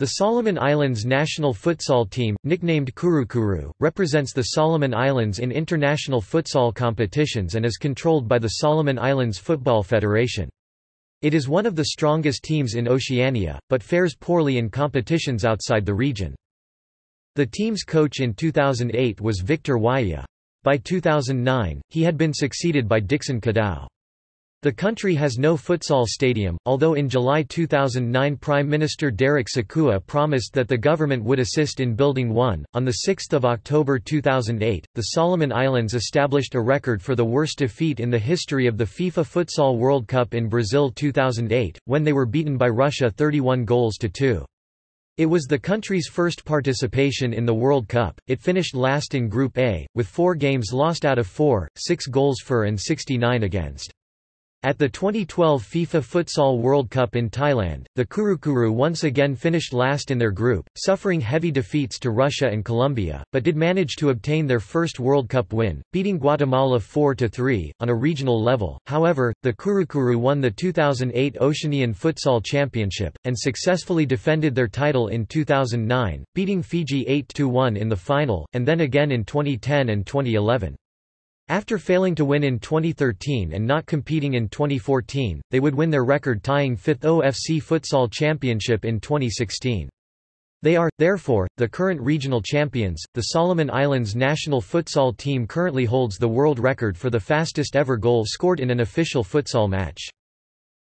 The Solomon Islands national futsal team, nicknamed Kurukuru, represents the Solomon Islands in international futsal competitions and is controlled by the Solomon Islands Football Federation. It is one of the strongest teams in Oceania, but fares poorly in competitions outside the region. The team's coach in 2008 was Victor Waya. By 2009, he had been succeeded by Dixon Cadao. The country has no futsal stadium, although in July 2009 Prime Minister Derek Sikua promised that the government would assist in building one. On 6 October 2008, the Solomon Islands established a record for the worst defeat in the history of the FIFA Futsal World Cup in Brazil 2008, when they were beaten by Russia 31 goals to 2. It was the country's first participation in the World Cup. It finished last in Group A, with four games lost out of four, six goals for and 69 against. At the 2012 FIFA Futsal World Cup in Thailand, the Kurukuru once again finished last in their group, suffering heavy defeats to Russia and Colombia, but did manage to obtain their first World Cup win, beating Guatemala 4-3, on a regional level. However, the Kurukuru won the 2008 Oceanian Futsal Championship, and successfully defended their title in 2009, beating Fiji 8-1 in the final, and then again in 2010 and 2011. After failing to win in 2013 and not competing in 2014, they would win their record-tying fifth OFC Futsal Championship in 2016. They are, therefore, the current regional champions. The Solomon Islands national futsal team currently holds the world record for the fastest ever goal scored in an official futsal match.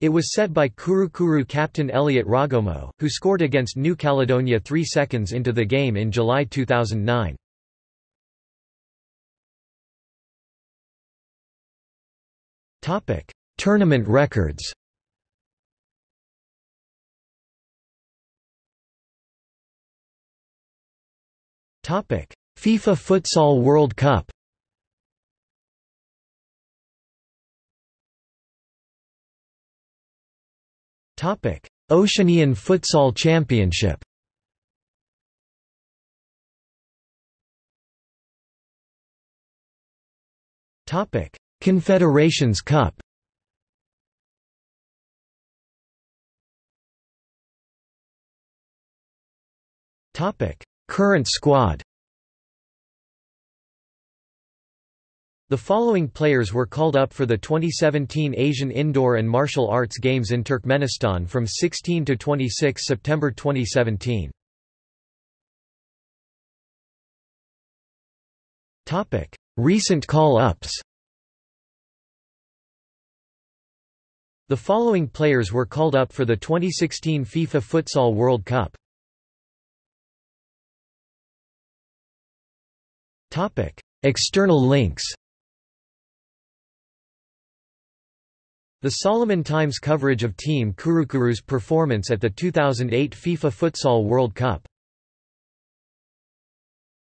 It was set by Kurukuru captain Elliot Ragomo, who scored against New Caledonia three seconds into the game in July 2009. Topic: Tournament records. Topic: FIFA Futsal World Cup. Topic: Oceanian Futsal Championship. Topic: Confederations Cup. Current squad. The following players were called up for the 2017 Asian Indoor and Martial Arts Games in Turkmenistan from 16 to 26 September 2017. Recent call-ups The following players were called up for the 2016 FIFA Futsal World Cup. Topic: External links. The Solomon Times coverage of Team Kurukuru's performance at the 2008 FIFA Futsal World Cup